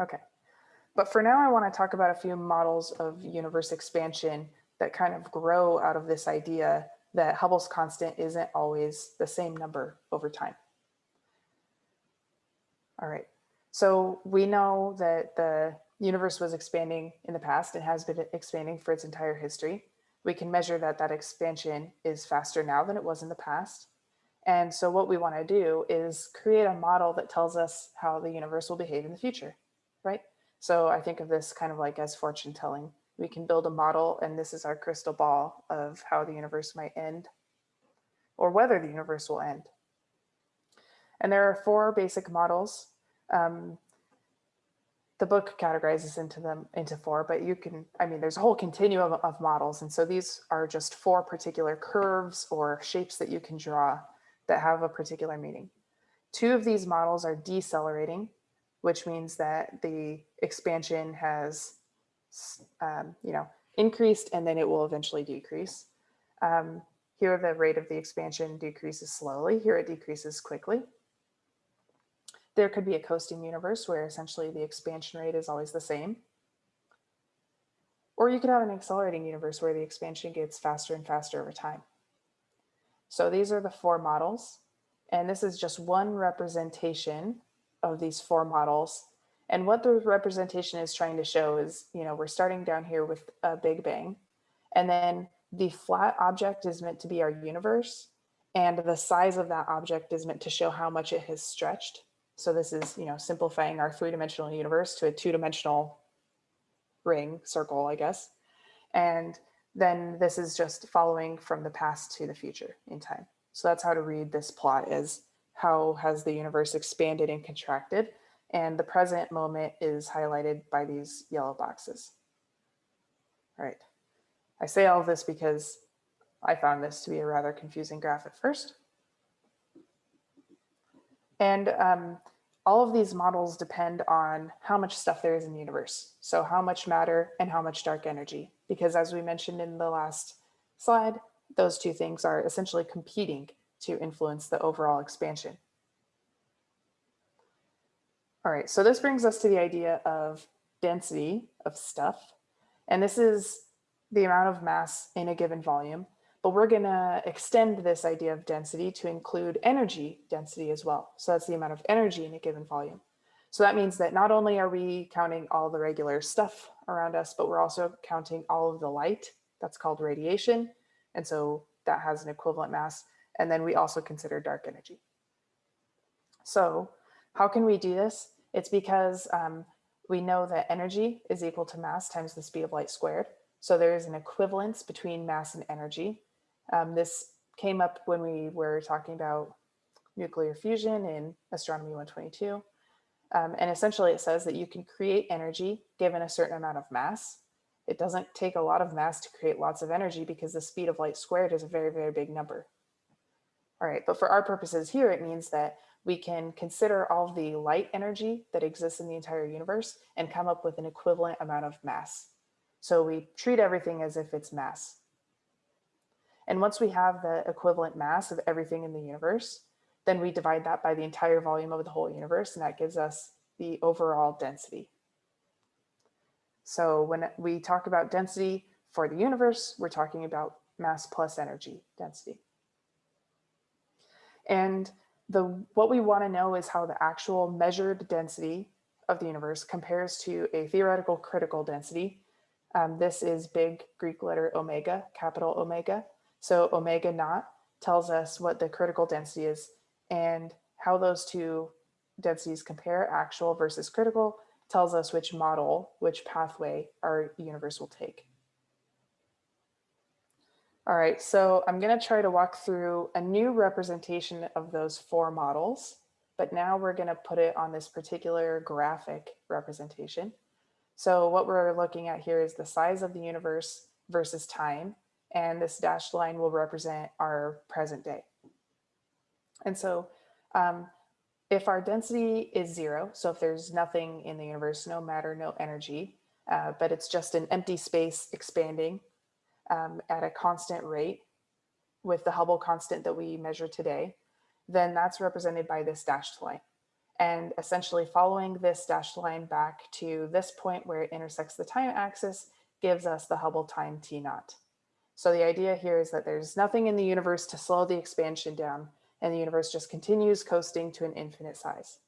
Okay, but for now I want to talk about a few models of universe expansion that kind of grow out of this idea that Hubble's constant isn't always the same number over time. All right, so we know that the universe was expanding in the past and has been expanding for its entire history. We can measure that that expansion is faster now than it was in the past. And so what we want to do is create a model that tells us how the universe will behave in the future, right? So I think of this kind of like as fortune telling. We can build a model and this is our crystal ball of how the universe might end or whether the universe will end. And there are four basic models. Um, the book categorizes into them into four, but you can, I mean, there's a whole continuum of models. And so these are just four particular curves or shapes that you can draw that have a particular meaning. Two of these models are decelerating, which means that the expansion has, um, you know, increased and then it will eventually decrease. Um, here, the rate of the expansion decreases slowly. Here, it decreases quickly. There could be a coasting universe where essentially the expansion rate is always the same. Or you could have an accelerating universe where the expansion gets faster and faster over time. So these are the four models. And this is just one representation of these four models. And what the representation is trying to show is, you know, we're starting down here with a big bang. And then the flat object is meant to be our universe. And the size of that object is meant to show how much it has stretched. So this is, you know, simplifying our three-dimensional universe to a two-dimensional ring, circle, I guess. And then this is just following from the past to the future in time. So that's how to read this plot is how has the universe expanded and contracted. And the present moment is highlighted by these yellow boxes. All right. I say all this because I found this to be a rather confusing graph at first. And um, all of these models depend on how much stuff there is in the universe. So how much matter and how much dark energy, because as we mentioned in the last slide, those two things are essentially competing to influence the overall expansion. All right, so this brings us to the idea of density of stuff. And this is the amount of mass in a given volume. But we're going to extend this idea of density to include energy density as well. So that's the amount of energy in a given volume. So that means that not only are we counting all the regular stuff around us, but we're also counting all of the light. That's called radiation. And so that has an equivalent mass. And then we also consider dark energy. So how can we do this? It's because um, we know that energy is equal to mass times the speed of light squared. So there is an equivalence between mass and energy. Um, this came up when we were talking about nuclear fusion in Astronomy 122. Um, and essentially it says that you can create energy given a certain amount of mass. It doesn't take a lot of mass to create lots of energy because the speed of light squared is a very, very big number. All right, but for our purposes here, it means that we can consider all the light energy that exists in the entire universe and come up with an equivalent amount of mass. So we treat everything as if it's mass. And once we have the equivalent mass of everything in the universe, then we divide that by the entire volume of the whole universe, and that gives us the overall density. So when we talk about density for the universe, we're talking about mass plus energy density. And the what we want to know is how the actual measured density of the universe compares to a theoretical critical density. Um, this is big Greek letter omega, capital omega. So omega naught tells us what the critical density is and how those two densities compare, actual versus critical, tells us which model, which pathway our universe will take. All right, so I'm gonna try to walk through a new representation of those four models, but now we're gonna put it on this particular graphic representation. So what we're looking at here is the size of the universe versus time and this dashed line will represent our present day. And so um, if our density is zero, so if there's nothing in the universe, no matter, no energy, uh, but it's just an empty space expanding um, at a constant rate with the Hubble constant that we measure today, then that's represented by this dashed line. and essentially following this dashed line back to this point where it intersects the time axis gives us the Hubble time T naught. So the idea here is that there's nothing in the universe to slow the expansion down and the universe just continues coasting to an infinite size.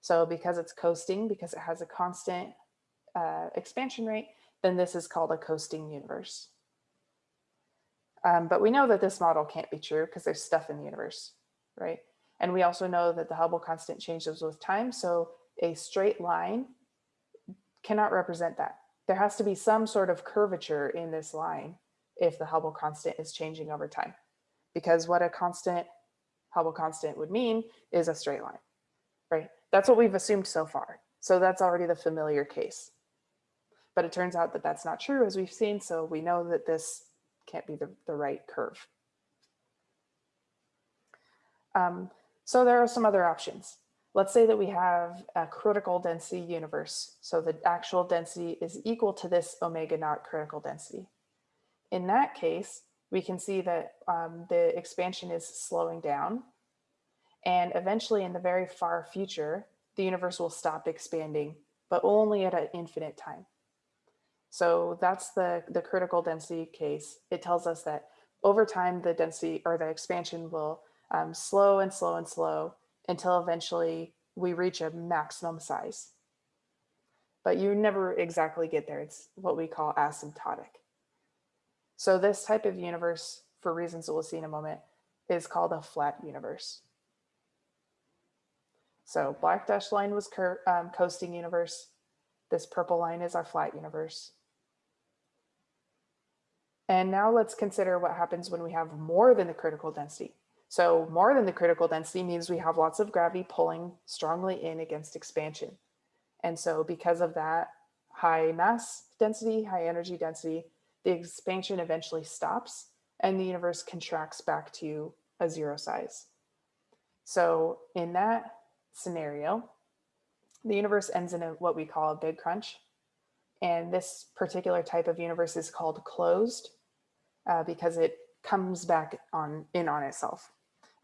So because it's coasting, because it has a constant uh, expansion rate, then this is called a coasting universe. Um, but we know that this model can't be true because there's stuff in the universe, right? And we also know that the Hubble constant changes with time. So a straight line cannot represent that. There has to be some sort of curvature in this line if the Hubble constant is changing over time. Because what a constant Hubble constant would mean is a straight line, right? That's what we've assumed so far. So that's already the familiar case. But it turns out that that's not true as we've seen. So we know that this can't be the, the right curve. Um, so there are some other options. Let's say that we have a critical density universe. So the actual density is equal to this omega naught critical density. In that case, we can see that um, the expansion is slowing down. And eventually in the very far future, the universe will stop expanding, but only at an infinite time. So that's the, the critical density case. It tells us that over time, the density or the expansion will um, slow and slow and slow until eventually we reach a maximum size. But you never exactly get there. It's what we call asymptotic. So this type of universe, for reasons that we'll see in a moment, is called a flat universe. So black dashed line was um, coasting universe. This purple line is our flat universe. And now let's consider what happens when we have more than the critical density. So more than the critical density means we have lots of gravity pulling strongly in against expansion. And so because of that high mass density, high energy density, the expansion eventually stops and the universe contracts back to a zero size. So in that scenario, the universe ends in a, what we call a big crunch. And this particular type of universe is called closed uh, because it comes back on in on itself.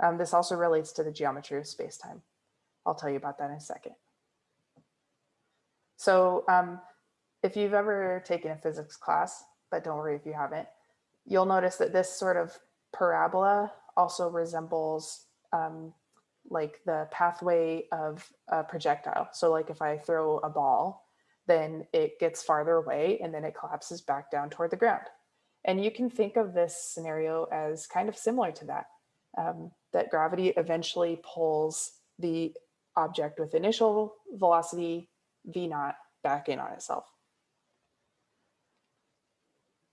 Um, this also relates to the geometry of spacetime. I'll tell you about that in a second. So um, if you've ever taken a physics class, but don't worry if you haven't, you'll notice that this sort of parabola also resembles um, like the pathway of a projectile. So like if I throw a ball, then it gets farther away and then it collapses back down toward the ground. And you can think of this scenario as kind of similar to that, um, that gravity eventually pulls the object with initial velocity v naught back in on itself.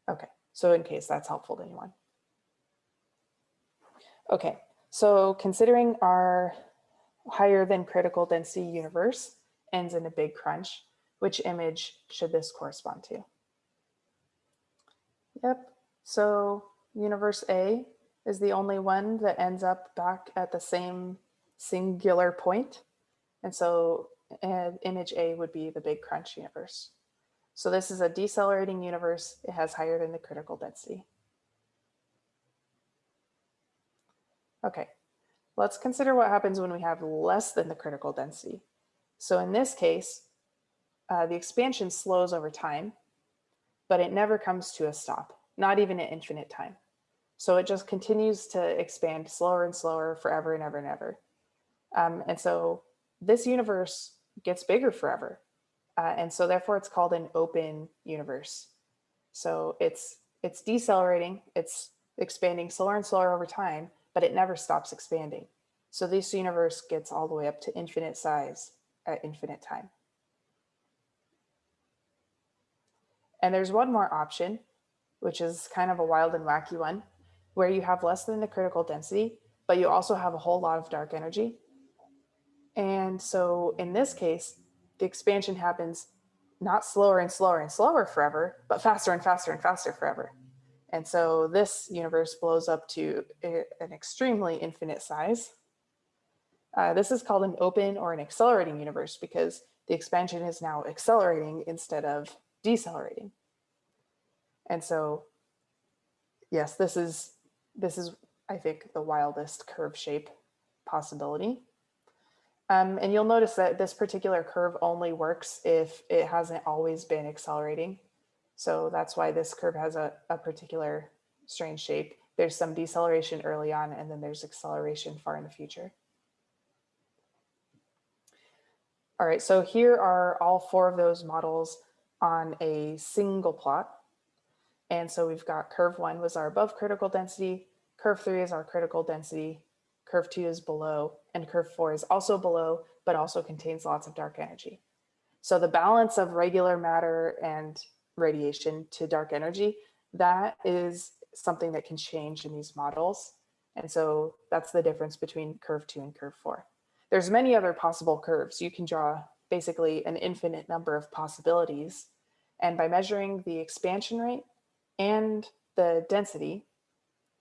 Okay, so in case that's helpful to anyone. Okay, so considering our higher than critical density universe ends in a big crunch, which image should this correspond to? Yep. So universe A is the only one that ends up back at the same singular point. And so uh, image A would be the big crunch universe. So this is a decelerating universe. It has higher than the critical density. Okay, let's consider what happens when we have less than the critical density. So in this case, uh, the expansion slows over time but it never comes to a stop, not even at infinite time. So it just continues to expand slower and slower forever and ever and ever. Um, and so this universe gets bigger forever. Uh, and so therefore it's called an open universe. So it's, it's decelerating, it's expanding slower and slower over time, but it never stops expanding. So this universe gets all the way up to infinite size at infinite time. And there's one more option, which is kind of a wild and wacky one, where you have less than the critical density, but you also have a whole lot of dark energy. And so in this case, the expansion happens not slower and slower and slower forever, but faster and faster and faster forever. And so this universe blows up to an extremely infinite size. Uh, this is called an open or an accelerating universe because the expansion is now accelerating instead of decelerating. And so, yes, this is, this is, I think, the wildest curve shape possibility. Um, and you'll notice that this particular curve only works if it hasn't always been accelerating. So that's why this curve has a, a particular strange shape. There's some deceleration early on, and then there's acceleration far in the future. All right, so here are all four of those models on a single plot. And so we've got curve one was our above critical density, curve three is our critical density, curve two is below, and curve four is also below, but also contains lots of dark energy. So the balance of regular matter and radiation to dark energy, that is something that can change in these models. And so that's the difference between curve two and curve four. There's many other possible curves. You can draw basically an infinite number of possibilities. And by measuring the expansion rate and the density,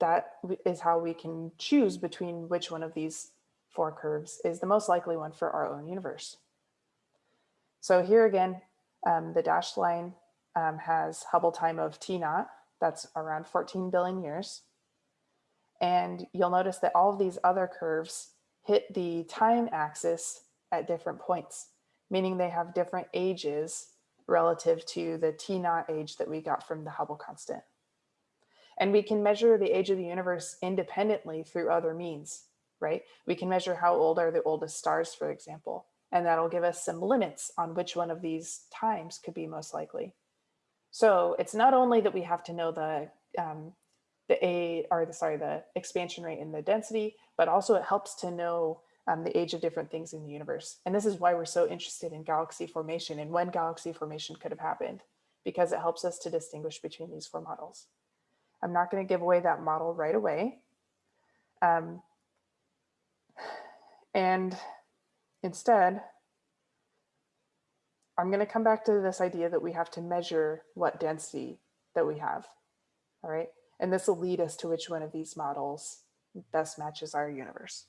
that is how we can choose between which one of these four curves is the most likely one for our own universe. So here again, um, the dashed line um, has Hubble time of T naught, that's around 14 billion years. And you'll notice that all of these other curves hit the time axis at different points, meaning they have different ages relative to the T naught age that we got from the Hubble constant. And we can measure the age of the universe independently through other means, right? We can measure how old are the oldest stars, for example, and that'll give us some limits on which one of these times could be most likely. So it's not only that we have to know the um, the A or the sorry the expansion rate and the density, but also it helps to know um, the age of different things in the universe. And this is why we're so interested in galaxy formation and when galaxy formation could have happened, because it helps us to distinguish between these four models. I'm not going to give away that model right away. Um, and instead, I'm going to come back to this idea that we have to measure what density that we have. All right. And this will lead us to which one of these models best matches our universe.